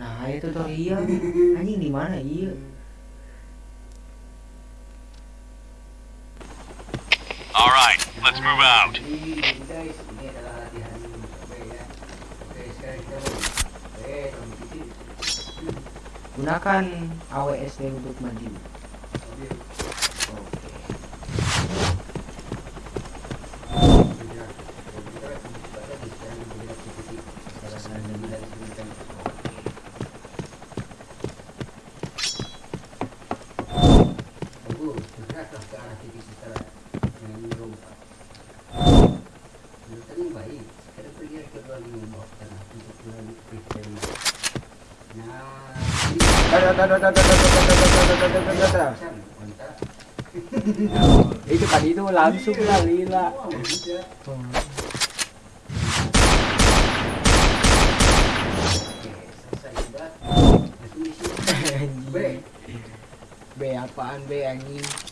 nah itu tuh iya. Anjing di mana? Iya. Alright, let's move out. Gunakan AWSD untuk maju. itu tadi itu langsung lah lila B apaan B anjing?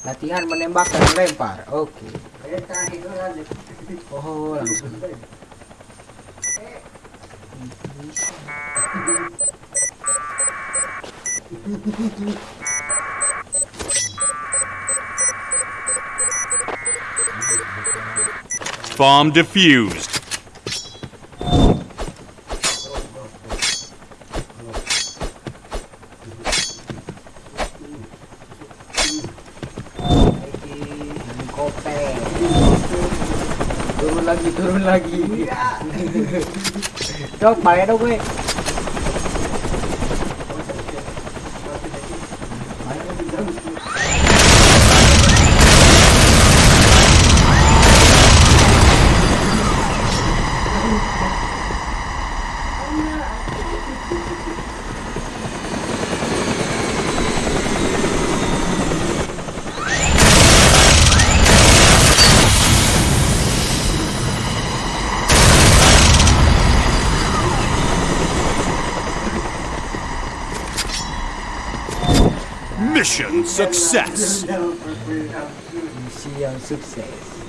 Latihan menembak dan melempar. Oke. Aja. Oh, langsung. Bomb defused. Turun lagi, turun lagi. Dok, bayar dong gue. Mission success! Success.